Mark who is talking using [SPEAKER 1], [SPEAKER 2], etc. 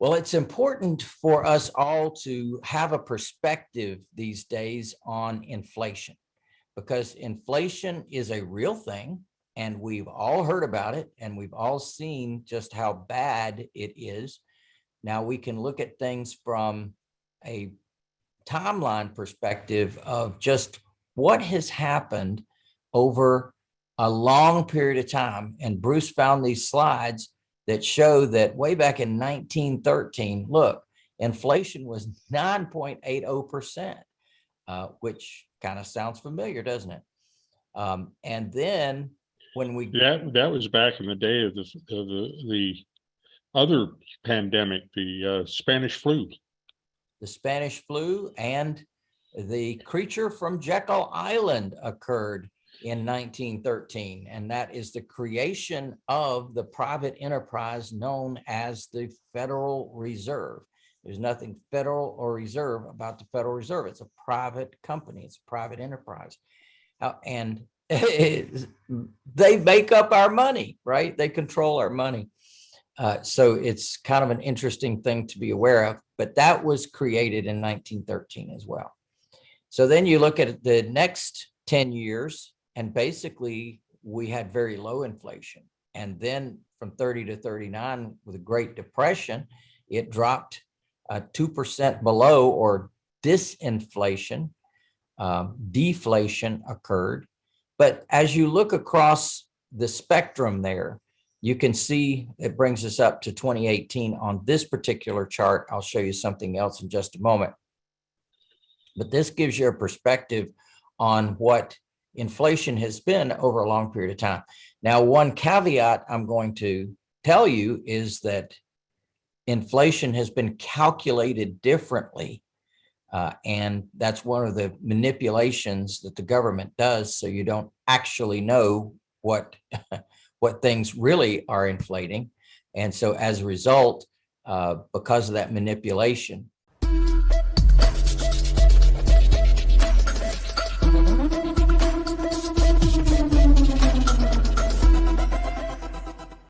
[SPEAKER 1] Well, it's important for us all to have a perspective these days on inflation because inflation is a real thing and we've all heard about it and we've all seen just how bad it is. Now we can look at things from a timeline perspective of just what has happened over a long period of time. And Bruce found these slides that show that way back in 1913, look, inflation was 9.80%, uh, which kind of sounds familiar, doesn't it? Um, and then when we
[SPEAKER 2] That, that was back in the day of the, of the, the other pandemic, the uh, Spanish flu.
[SPEAKER 1] the Spanish flu and the creature from Jekyll Island occurred in 1913, and that is the creation of the private enterprise known as the Federal Reserve. There's nothing federal or reserve about the Federal Reserve. It's a private company. It's a private enterprise. And they make up our money, right? They control our money. Uh, so it's kind of an interesting thing to be aware of, but that was created in 1913 as well. So then you look at the next 10 years and basically we had very low inflation. And then from 30 to 39 with the Great Depression, it dropped 2% below or disinflation, um, deflation occurred. But as you look across the spectrum there, you can see it brings us up to 2018 on this particular chart. I'll show you something else in just a moment. But this gives you a perspective on what inflation has been over a long period of time. Now, one caveat I'm going to tell you is that inflation has been calculated differently. Uh, and that's one of the manipulations that the government does so you don't actually know what what things really are inflating. And so as a result, uh, because of that manipulation,